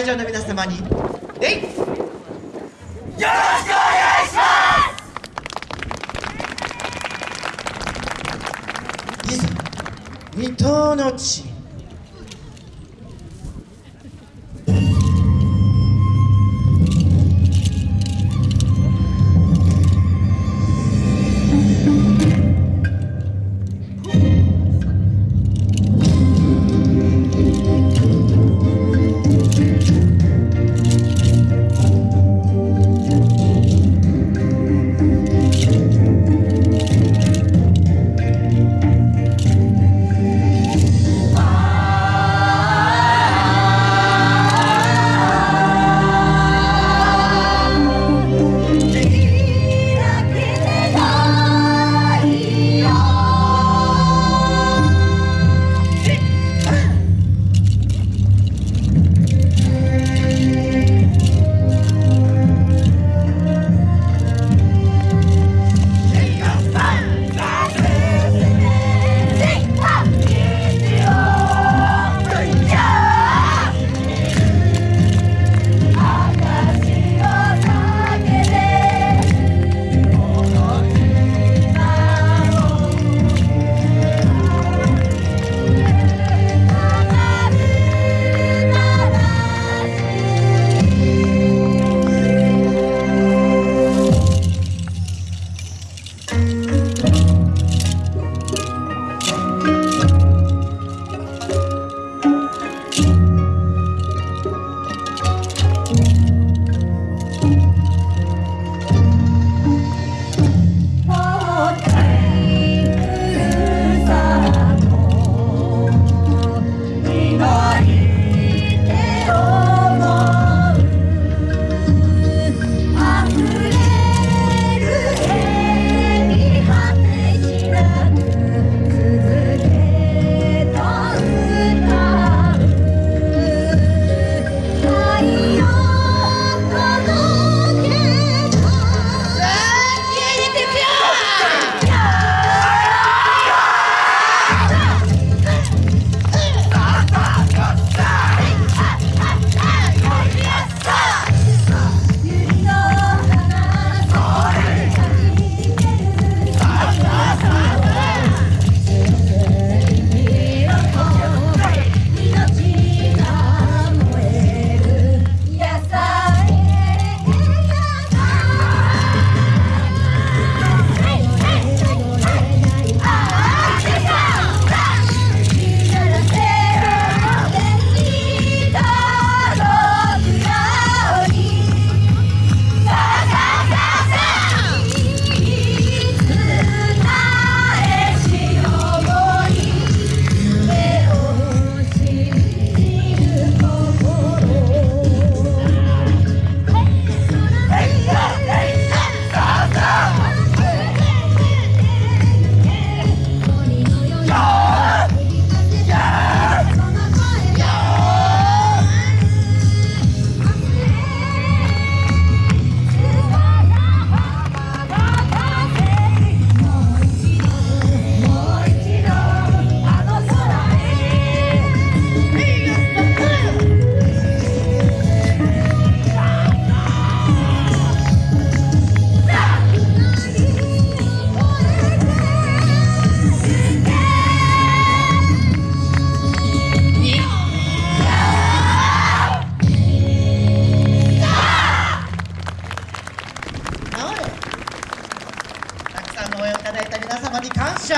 会場の皆様に。えい。よろしくお願いします。いざ二頭の地。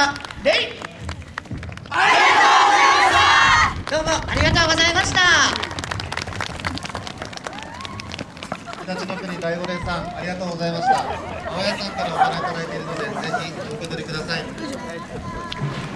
謝レイ。ありがとうございました。どうもありがとうございました日立の国第五連さんありがとうございました。青谷さんからお金いただいているのでぜひお受け取りください。